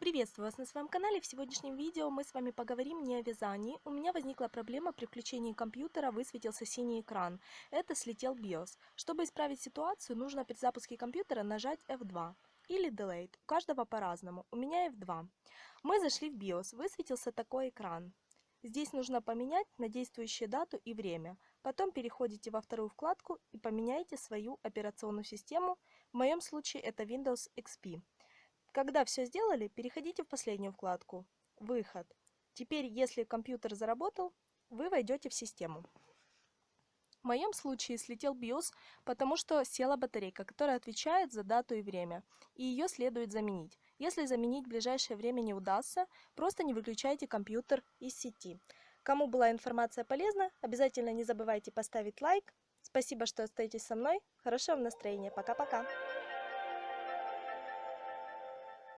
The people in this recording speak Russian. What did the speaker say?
Приветствую вас на своем канале. В сегодняшнем видео мы с вами поговорим не о вязании. У меня возникла проблема при включении компьютера, высветился синий экран. Это слетел BIOS. Чтобы исправить ситуацию, нужно при запуске компьютера нажать F2 или Delete. У каждого по-разному. У меня F2. Мы зашли в BIOS. Высветился такой экран. Здесь нужно поменять на действующую дату и время. Потом переходите во вторую вкладку и поменяйте свою операционную систему. В моем случае это Windows XP. Когда все сделали, переходите в последнюю вкладку «Выход». Теперь, если компьютер заработал, вы войдете в систему. В моем случае слетел BIOS, потому что села батарейка, которая отвечает за дату и время, и ее следует заменить. Если заменить в ближайшее время не удастся, просто не выключайте компьютер из сети. Кому была информация полезна, обязательно не забывайте поставить лайк. Спасибо, что остаетесь со мной. Хорошего настроения. Пока-пока.